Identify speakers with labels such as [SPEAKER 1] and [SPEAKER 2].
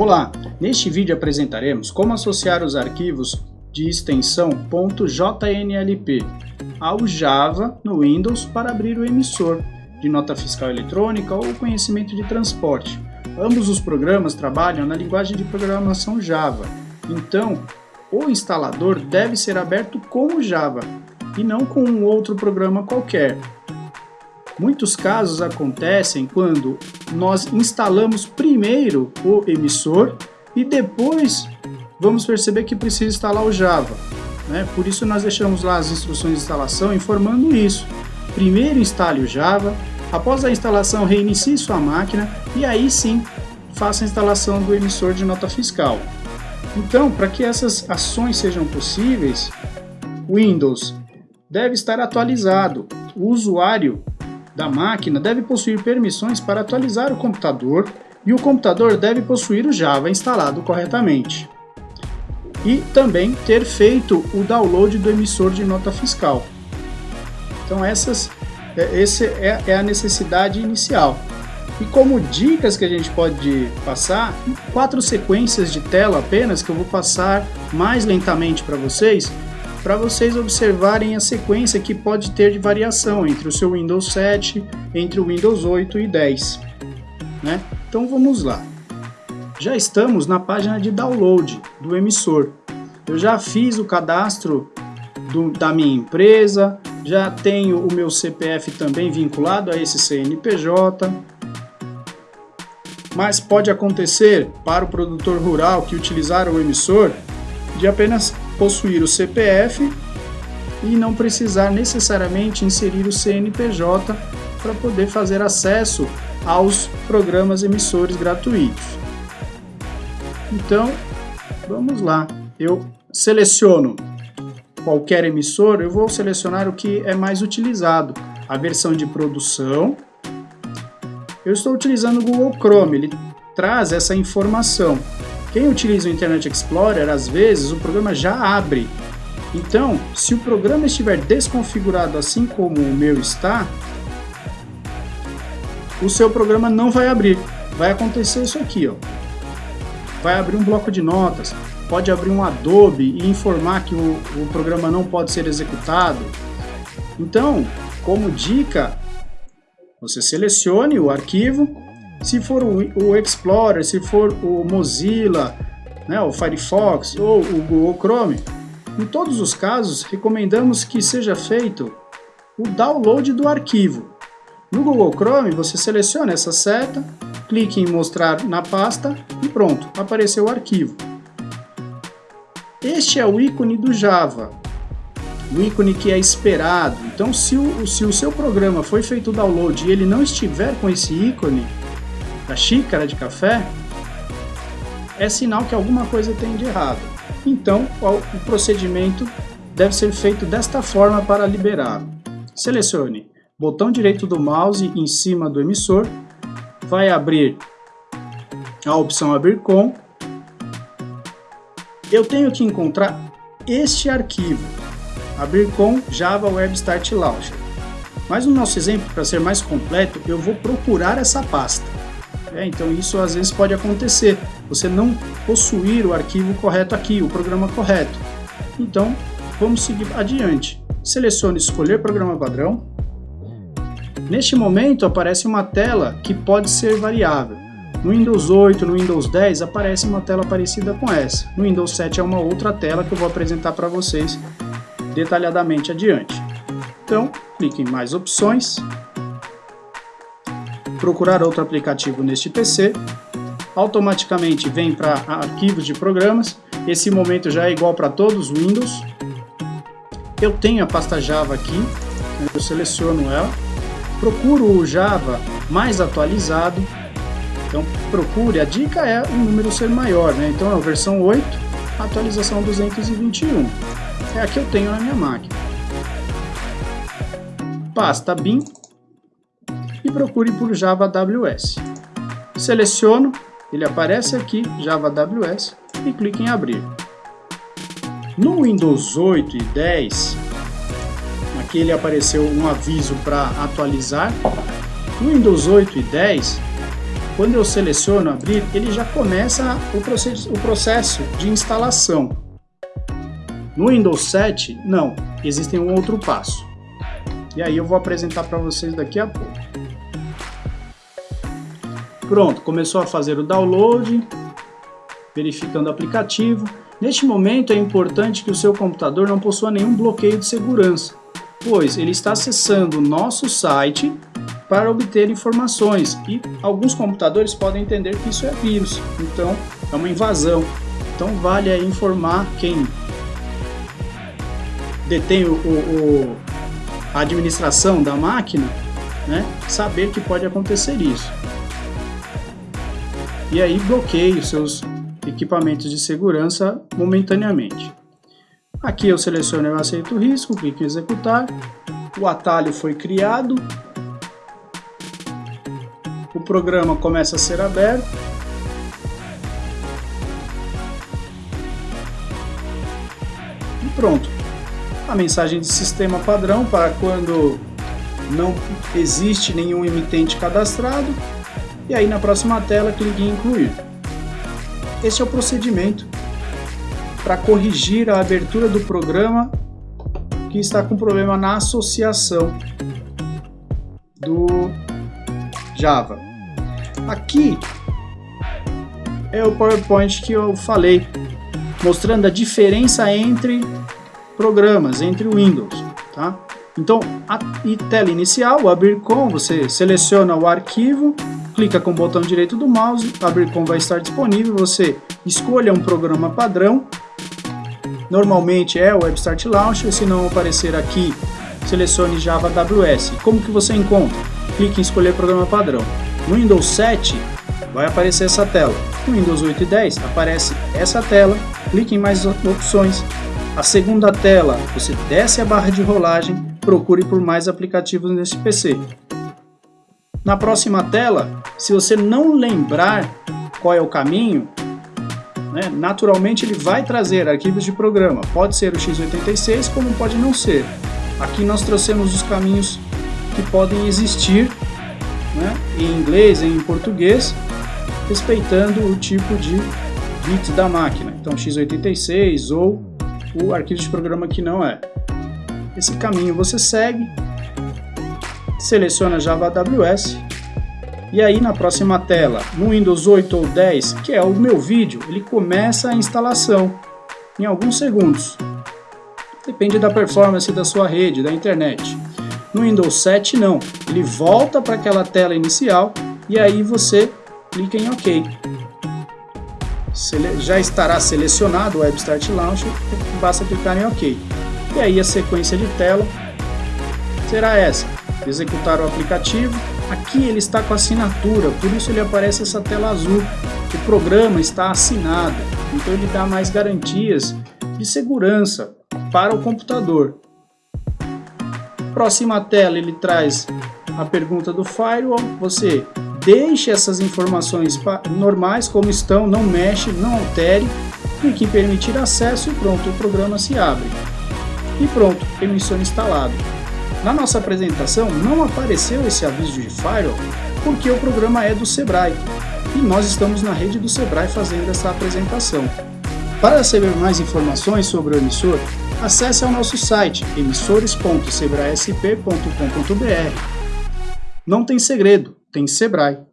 [SPEAKER 1] Olá, neste vídeo apresentaremos como associar os arquivos de extensão .jnlp ao Java no Windows para abrir o emissor de nota fiscal eletrônica ou conhecimento de transporte. Ambos os programas trabalham na linguagem de programação Java, então o instalador deve ser aberto com o Java e não com um outro programa qualquer. Muitos casos acontecem quando nós instalamos primeiro o emissor e depois vamos perceber que precisa instalar o Java. Né? Por isso nós deixamos lá as instruções de instalação informando isso. Primeiro instale o Java, após a instalação reinicie sua máquina e aí sim faça a instalação do emissor de nota fiscal. Então, para que essas ações sejam possíveis, Windows deve estar atualizado. O usuário da máquina deve possuir permissões para atualizar o computador e o computador deve possuir o Java instalado corretamente. E também ter feito o download do emissor de nota fiscal. Então essas, é, essa é, é a necessidade inicial. E como dicas que a gente pode passar, quatro sequências de tela apenas que eu vou passar mais lentamente para vocês, para vocês observarem a sequência que pode ter de variação entre o seu Windows 7, entre o Windows 8 e 10. Né? Então vamos lá. Já estamos na página de download do emissor. Eu já fiz o cadastro do, da minha empresa, já tenho o meu CPF também vinculado a esse CNPJ. Mas pode acontecer para o produtor rural que utilizar o emissor de apenas possuir o CPF e não precisar necessariamente inserir o CNPJ para poder fazer acesso aos programas emissores gratuitos. Então, vamos lá. Eu seleciono qualquer emissor, eu vou selecionar o que é mais utilizado. A versão de produção. Eu estou utilizando o Google Chrome, ele traz essa informação. Quem utiliza o Internet Explorer, às vezes, o programa já abre. Então, se o programa estiver desconfigurado assim como o meu está, o seu programa não vai abrir. Vai acontecer isso aqui, ó. Vai abrir um bloco de notas, pode abrir um Adobe e informar que o, o programa não pode ser executado. Então, como dica, você selecione o arquivo, se for o, o Explorer, se for o Mozilla, né, o Firefox ou o Google Chrome, em todos os casos recomendamos que seja feito o download do arquivo. No Google Chrome você seleciona essa seta, clique em mostrar na pasta e pronto, apareceu o arquivo. Este é o ícone do Java, o ícone que é esperado. Então se o, se o seu programa foi feito o download e ele não estiver com esse ícone, da xícara de café, é sinal que alguma coisa tem de errado. Então, o procedimento deve ser feito desta forma para liberar. Selecione botão direito do mouse em cima do emissor, vai abrir a opção abrir com. Eu tenho que encontrar este arquivo, abrir com Java Web Start Launcher. Mas no nosso exemplo, para ser mais completo, eu vou procurar essa pasta. É, então isso às vezes pode acontecer, você não possuir o arquivo correto aqui, o programa correto. Então vamos seguir adiante. Selecione escolher programa padrão. Neste momento aparece uma tela que pode ser variável. No Windows 8, no Windows 10 aparece uma tela parecida com essa. No Windows 7 é uma outra tela que eu vou apresentar para vocês detalhadamente adiante. Então, clique em mais opções procurar outro aplicativo neste PC, automaticamente vem para arquivos de programas, esse momento já é igual para todos os Windows. Eu tenho a pasta Java aqui, eu seleciono ela, procuro o Java mais atualizado, então procure, a dica é o número ser maior, né? então é a versão 8, atualização 221, é a que eu tenho na minha máquina. Pasta bin, procure por Java AWS. Seleciono, ele aparece aqui, Java AWS, e clique em abrir. No Windows 8 e 10, aqui ele apareceu um aviso para atualizar. No Windows 8 e 10, quando eu seleciono abrir, ele já começa o processo, o processo de instalação. No Windows 7, não, existe um outro passo. E aí eu vou apresentar para vocês daqui a pouco. Pronto, começou a fazer o download, verificando o aplicativo. Neste momento é importante que o seu computador não possua nenhum bloqueio de segurança, pois ele está acessando o nosso site para obter informações e alguns computadores podem entender que isso é vírus, então é uma invasão. Então vale informar quem detém o, o, a administração da máquina, né, saber que pode acontecer isso. E aí bloqueie os seus equipamentos de segurança momentaneamente. Aqui eu seleciono eu aceito o risco, clico em executar, o atalho foi criado, o programa começa a ser aberto, e pronto. A mensagem de sistema padrão para quando não existe nenhum emitente cadastrado, e aí na próxima tela clique em incluir. Esse é o procedimento para corrigir a abertura do programa que está com problema na associação do Java. Aqui é o PowerPoint que eu falei, mostrando a diferença entre programas, entre Windows. Tá? Então, a tela inicial, o abrir com, você seleciona o arquivo clica com o botão direito do mouse, abrir com vai estar disponível, você escolha um programa padrão, normalmente é o WebStart Launcher, se não aparecer aqui, selecione Java AWS. Como que você encontra? Clique em escolher programa padrão. No Windows 7 vai aparecer essa tela. No Windows 8 e 10 aparece essa tela, clique em mais opções. A segunda tela, você desce a barra de rolagem, procure por mais aplicativos nesse PC. Na próxima tela, se você não lembrar qual é o caminho, né, naturalmente ele vai trazer arquivos de programa. Pode ser o x86, como pode não ser. Aqui nós trouxemos os caminhos que podem existir né, em inglês e em português, respeitando o tipo de bit da máquina. Então x86 ou o arquivo de programa que não é. Esse caminho você segue seleciona Java AWS e aí na próxima tela, no Windows 8 ou 10, que é o meu vídeo, ele começa a instalação em alguns segundos. Depende da performance da sua rede, da internet. No Windows 7 não, ele volta para aquela tela inicial e aí você clica em OK. Já estará selecionado o Web Start Launcher, basta clicar em OK. E aí a sequência de tela será essa executar o aplicativo. Aqui ele está com assinatura, por isso ele aparece essa tela azul. O programa está assinado, então ele dá mais garantias de segurança para o computador. Próxima tela ele traz a pergunta do firewall, você deixe essas informações normais como estão, não mexe, não altere, clique em permitir acesso e pronto, o programa se abre. E pronto, emissor instalado. Na nossa apresentação não apareceu esse aviso de Firewall porque o programa é do Sebrae e nós estamos na rede do Sebrae fazendo essa apresentação. Para receber mais informações sobre o emissor, acesse ao nosso site emissores.sebraesp.com.br. Não tem segredo, tem Sebrae.